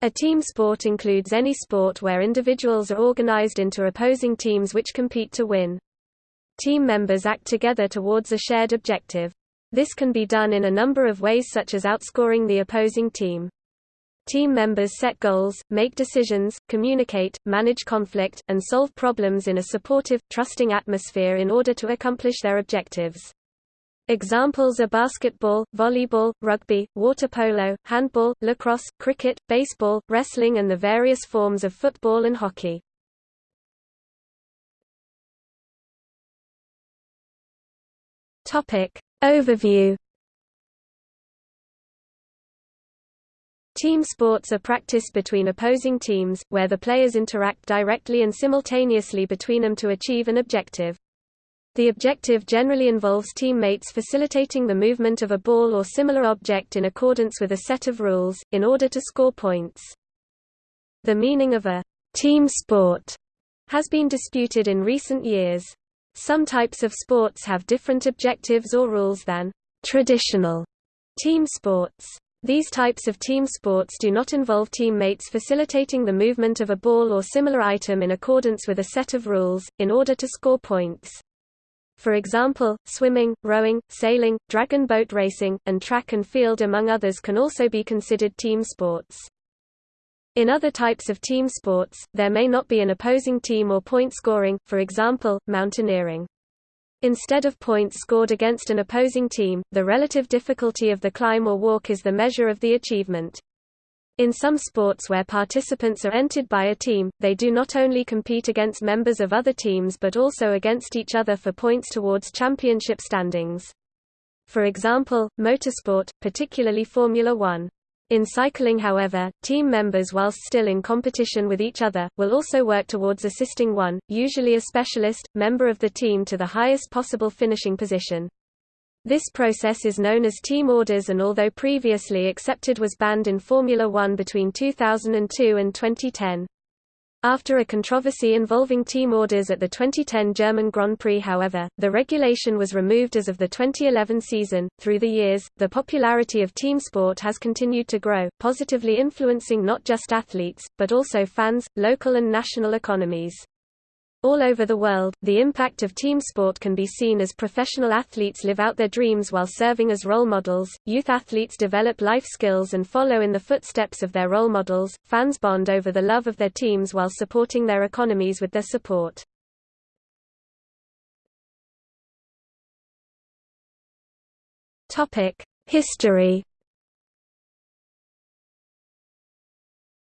A team sport includes any sport where individuals are organized into opposing teams which compete to win. Team members act together towards a shared objective. This can be done in a number of ways such as outscoring the opposing team. Team members set goals, make decisions, communicate, manage conflict, and solve problems in a supportive, trusting atmosphere in order to accomplish their objectives. Examples are basketball, volleyball, rugby, water polo, handball, lacrosse, cricket, baseball, wrestling and the various forms of football and hockey. Topic. Overview Team sports are practiced between opposing teams, where the players interact directly and simultaneously between them to achieve an objective. The objective generally involves teammates facilitating the movement of a ball or similar object in accordance with a set of rules, in order to score points. The meaning of a team sport has been disputed in recent years. Some types of sports have different objectives or rules than traditional team sports. These types of team sports do not involve teammates facilitating the movement of a ball or similar item in accordance with a set of rules, in order to score points. For example, swimming, rowing, sailing, dragon boat racing, and track and field among others can also be considered team sports. In other types of team sports, there may not be an opposing team or point scoring, for example, mountaineering. Instead of points scored against an opposing team, the relative difficulty of the climb or walk is the measure of the achievement. In some sports where participants are entered by a team, they do not only compete against members of other teams but also against each other for points towards championship standings. For example, motorsport, particularly Formula One. In cycling however, team members whilst still in competition with each other, will also work towards assisting one, usually a specialist, member of the team to the highest possible finishing position. This process is known as team orders and although previously accepted was banned in Formula One between 2002 and 2010. After a controversy involving team orders at the 2010 German Grand Prix however, the regulation was removed as of the 2011 season. Through the years, the popularity of team sport has continued to grow, positively influencing not just athletes, but also fans, local and national economies. All over the world, the impact of team sport can be seen as professional athletes live out their dreams while serving as role models, youth athletes develop life skills and follow in the footsteps of their role models, fans bond over the love of their teams while supporting their economies with their support. History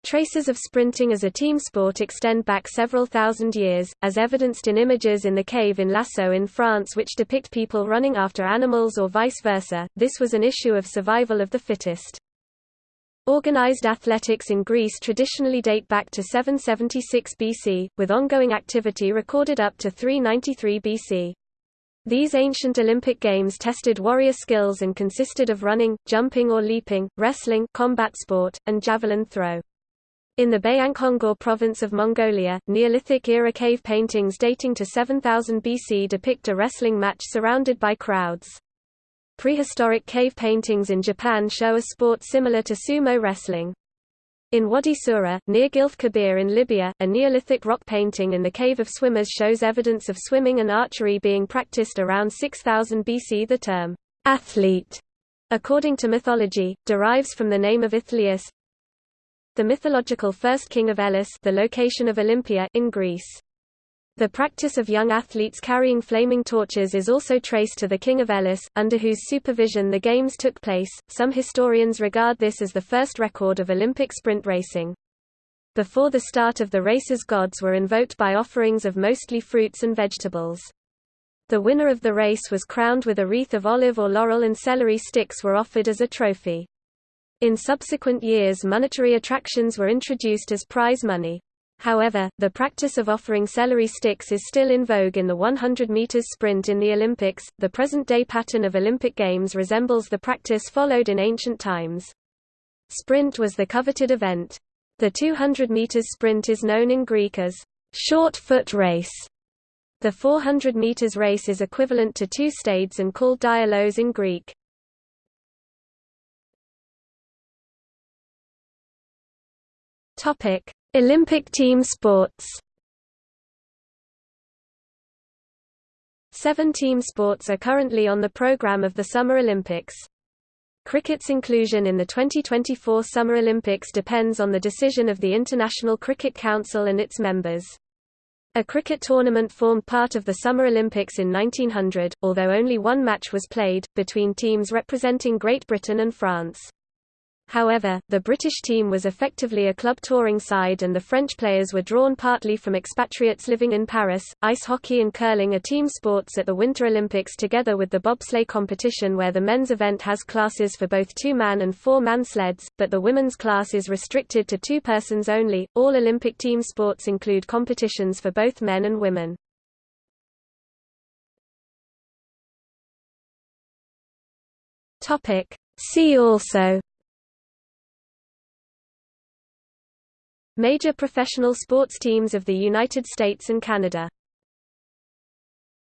Traces of sprinting as a team sport extend back several thousand years, as evidenced in images in the cave in Lascaux in France which depict people running after animals or vice versa. This was an issue of survival of the fittest. Organized athletics in Greece traditionally date back to 776 BC, with ongoing activity recorded up to 393 BC. These ancient Olympic Games tested warrior skills and consisted of running, jumping or leaping, wrestling combat sport, and javelin throw. In the Bayankhongor province of Mongolia, Neolithic-era cave paintings dating to 7000 BC depict a wrestling match surrounded by crowds. Prehistoric cave paintings in Japan show a sport similar to sumo wrestling. In Wadi Sura, near Gilf Kebir in Libya, a Neolithic rock painting in the Cave of Swimmers shows evidence of swimming and archery being practiced around 6000 BC. The term, athlete, according to mythology, derives from the name of Aethlius, the mythological first king of Elis the location of Olympia in Greece. The practice of young athletes carrying flaming torches is also traced to the king of Elis, under whose supervision the games took place. Some historians regard this as the first record of Olympic sprint racing. Before the start of the races gods were invoked by offerings of mostly fruits and vegetables. The winner of the race was crowned with a wreath of olive or laurel and celery sticks were offered as a trophy. In subsequent years monetary attractions were introduced as prize money. However, the practice of offering celery sticks is still in vogue in the 100 meters sprint in the Olympics. The present-day pattern of Olympic Games resembles the practice followed in ancient times. Sprint was the coveted event. The 200 meters sprint is known in Greek as short foot race. The 400 meters race is equivalent to two stades and called diaulos in Greek. Topic: Olympic team sports. Seven team sports are currently on the program of the Summer Olympics. Cricket's inclusion in the 2024 Summer Olympics depends on the decision of the International Cricket Council and its members. A cricket tournament formed part of the Summer Olympics in 1900, although only one match was played, between teams representing Great Britain and France. However, the British team was effectively a club touring side and the French players were drawn partly from expatriates living in Paris. Ice hockey and curling are team sports at the Winter Olympics together with the bobsleigh competition where the men's event has classes for both two-man and four-man sleds, but the women's class is restricted to two persons only. All Olympic team sports include competitions for both men and women. Topic: See also Major professional sports teams of the United States and Canada